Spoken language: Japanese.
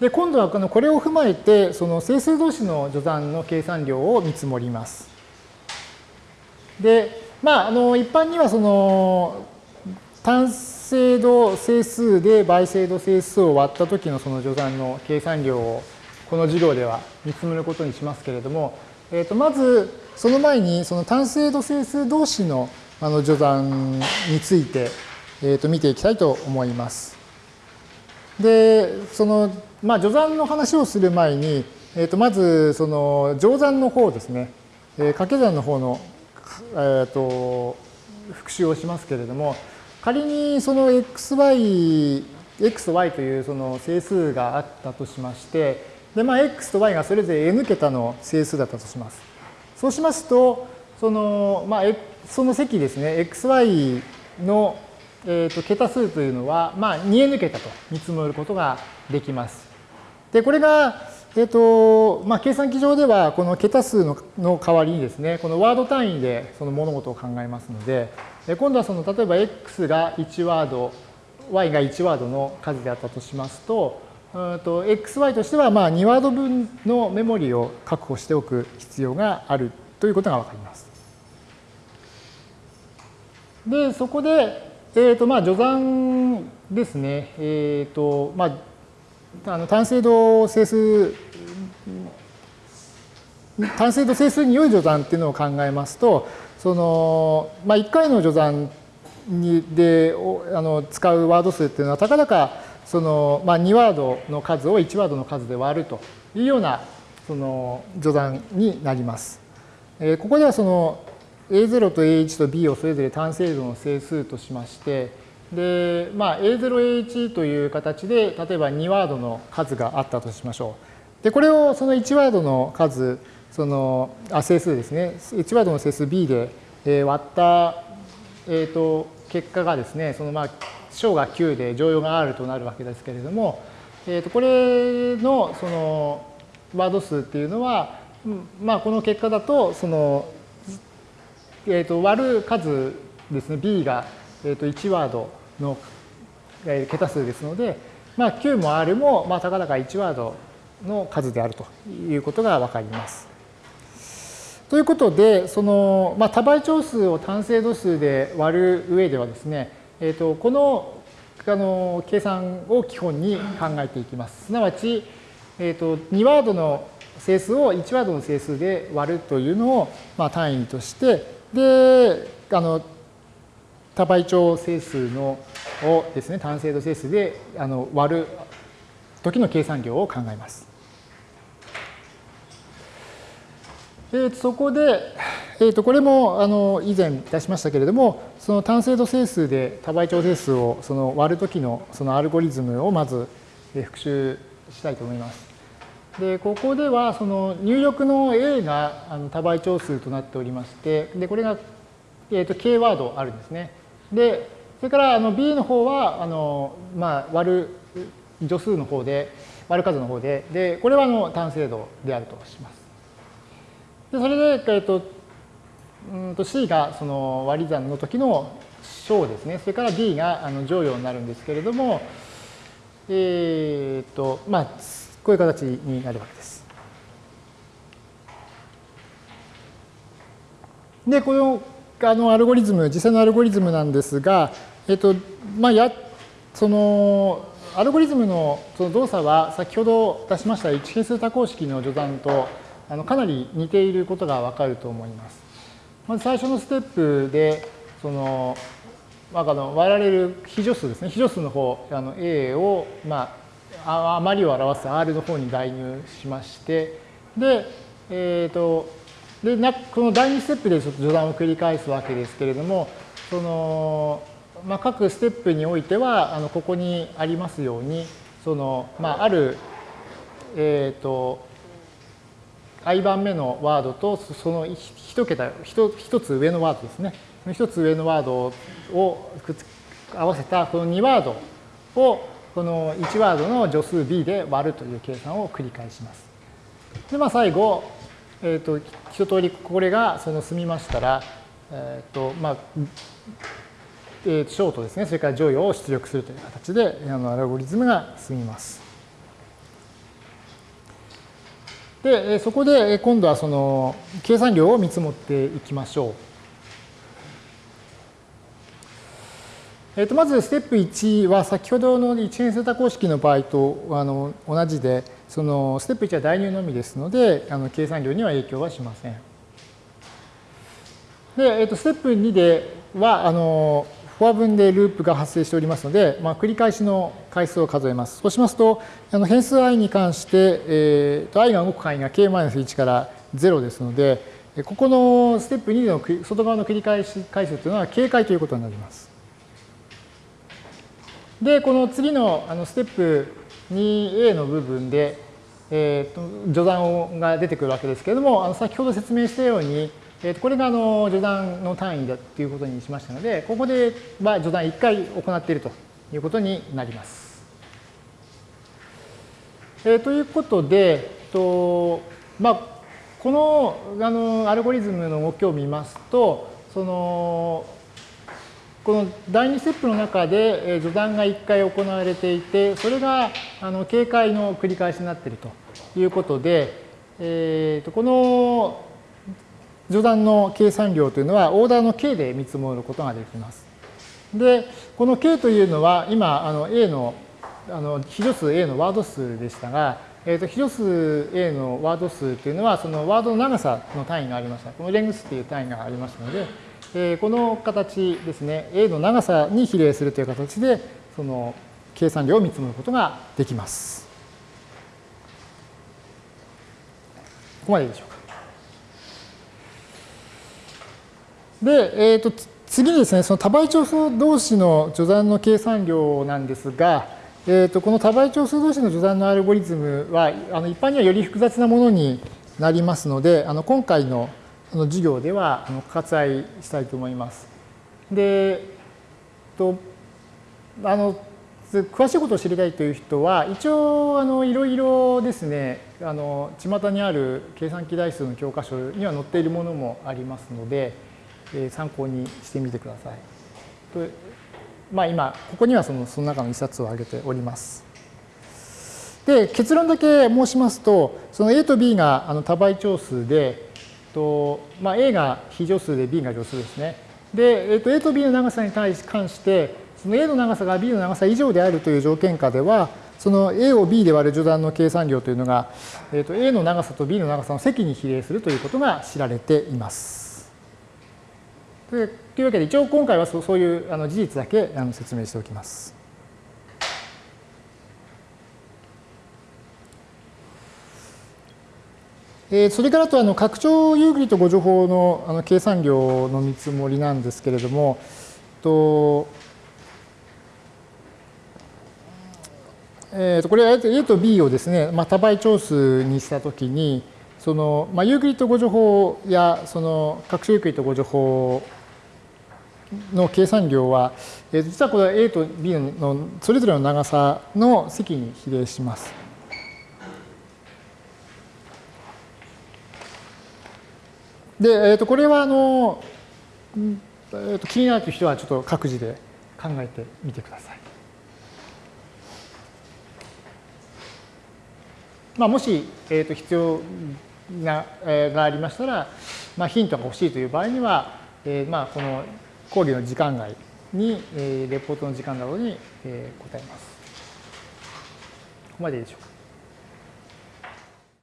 で、今度はこのこれを踏まえて、その整数同士の序算の計算量を見積もります。で、まあ、あの一般にはその単精度整数で倍精度整数を割った時のその序算の計算量をこの授業では見積もることにしますけれども、えー、とまずその前にその単精度整数同士のあの序算について、えー、と見ていきたいと思います。で、そのまあ、序算の話をする前に、えー、とまずその乗算の方ですね、えー、掛け算の方の、えー、と復習をしますけれども、仮にその xy、x と y というその整数があったとしまして、で、まあ、x と y がそれぞれ n 桁の整数だったとします。そうしますと、その、まあ、その積ですね、xy の、えー、と桁数というのは、まあ、2n 桁と見積もることができます。で、これが、え、ー、と、まあ、計算機上では、この桁数のの代わりにですね、このワード単位でその物事を考えますので、今度はその、例えば x が1ワード、y が1ワードの数であったとしますと、と xy としてはまあ2ワード分のメモリを確保しておく必要があるということがわかります。で、そこで、えっ、ー、と、まあ、序算ですね。えっ、ー、と、まあ、あの単精度整数単精度整数に良い序算っていうのを考えますとその、まあ、1回の序算にであの使うワード数っていうのはたかだかその、まあ、2ワードの数を1ワードの数で割るというようなその序算になります。えー、ここではその A0 と A1 と B をそれぞれ単精度の整数としましてで、まあ、A0A1 という形で、例えば2ワードの数があったとしましょう。で、これをその1ワードの数、その、あ、整数ですね。1ワードの整数 B で、えー、割った、えっ、ー、と、結果がですね、そのまあ、小が9で乗用が R となるわけですけれども、えっ、ー、と、これの、その、ワード数っていうのは、まあ、この結果だと、その、えっ、と、割る数ですね、B が、えっ、と、1ワードのえ桁数ですので、まあ、9も R も、まあ、たかだか1ワードの数であるということがわかります。ということで、その、まあ、多倍長数を単精度数で割る上ではですね、えー、とこのあの計算を基本に考えていきます。すなわち、えー、と2ワードの整数を1ワードの整数で割るというのを、まあ、単位として、で、あの多倍長整数のをですね、単精度整数であの割る時の計算量を考えます。えそこで、えー、とこれもあの以前出しましたけれども、その単精度整数で多倍長整数をその割る時のそのアルゴリズムをまず復習したいと思います。でここではその入力の A があの多倍長数となっておりまして、でこれが、えー、と K ワードあるんですね。で、それからあの B の方は、あの、まあ、割る助数の方で、割る数の方で、で、これはあの単精度であるとします。で、それで、えっと、うんと C がその割り算の時の小ですね。それから D があの乗用になるんですけれども、えっ、と、まあ、こういう形になるわけです。で、このあのアルゴリズム、実際のアルゴリズムなんですが、えっと、まあ、や、その、アルゴリズムのその動作は先ほど出しました1係数多項式の序断とあのかなり似ていることがわかると思います。まず最初のステップで、その、まあ、あの割られる非助数ですね。非助数の方、あの A を、まあ、余りを表す R の方に代入しまして、で、えっ、ー、と、でこの第2ステップでちょっと序断を繰り返すわけですけれどもその、まあ、各ステップにおいてはあのここにありますようにその、まあ、ある、えっ、ー、と i 番目のワードとその一桁一つ上のワードですね。一つ上のワードを合わせたこの2ワードをこの1ワードの助数 b で割るという計算を繰り返します。で、まあ、最後、えっ、ー、と、一通りこれがその済みましたら、えっ、ー、と、まあ、えー、ショートですね、それから乗与を出力するという形で、あのアルゴリズムが済みます。で、そこで今度はその計算量を見積もっていきましょう。えー、とまずステップ1は先ほどの一変セータ公式の場合とあの同じでそのステップ1は代入のみですのであの計算量には影響はしません。で、えー、とステップ2ではあのフォア分でループが発生しておりますので、まあ、繰り返しの回数を数えます。そうしますとあの変数 i に関して、えー、と i が動く範囲が k-1 から0ですのでここのステップ2の外側の繰り返し回数というのは警戒ということになります。で、この次のあのステップ 2a の部分で、えー、と序断が出てくるわけですけれども、あの先ほど説明したように、えー、とこれがあの序断の単位だということにしましたので、ここでは序断1回行っているということになります。えー、ということで、とまあ、このあのアルゴリズムの動きを見ますと、そのこの第2ステップの中で序断が1回行われていて、それがあの警戒の繰り返しになっているということで、えー、とこの序断の計算量というのはオーダーの k で見積もることができます。で、この k というのは今あの a のあの非助数 a のワード数でしたが、えー、と非助数 a のワード数というのはそのワードの長さの単位がありました。このレングスという単位がありましたので、えこの形ですね、A の長さに比例するという形で、その計算量を見積もることができます。ここまででしょうか。で、えーと、次にですね、その多倍長数同士の序断の計算量なんですが、えーと、この多倍長数同士の序断のアルゴリズムは、あの一般にはより複雑なものになりますので、あの今回のの授業では割愛したいと思います。で、とあの詳しいことを知りたいという人は一応あのいろいろですねあの巷にある計算機代数の教科書には載っているものもありますので、えー、参考にしてみてください。とまあ、今ここにはそのその中の一冊を挙げております。で結論だけ申しますとその A と B があの多倍長数でとまあ、A が非乗数で B が乗数ですね。で、えー、と A と B の長さに対し関して、その A の長さが B の長さ以上であるという条件下では、その A を B で割る序断の計算量というのが、えー、と A の長さと B の長さの積に比例するということが知られています。というわけで、一応今回はそういうあの事実だけあの説明しておきます。えそれからとあの拡張ユークリッド互除法のあの計算量の見積もりなんですけれども、とえー、とこれは A と B をですね、まあ、多倍長数にしたときに、その、まあ、ユークリッド互除法やその拡張ユークリッド互除法の計算量は、えー、実はこれは A と B のそれぞれの長さの積に比例します。で、えー、とこれはあの、えー、と気になるという人はちょっと各自で考えてみてください。まあ、もし、えー、と必要な、えー、がありましたら、まあ、ヒントが欲しいという場合には、えー、まあこの講義の時間外に、えー、レポートの時間などに、えー、答えます。ここまででしょうか。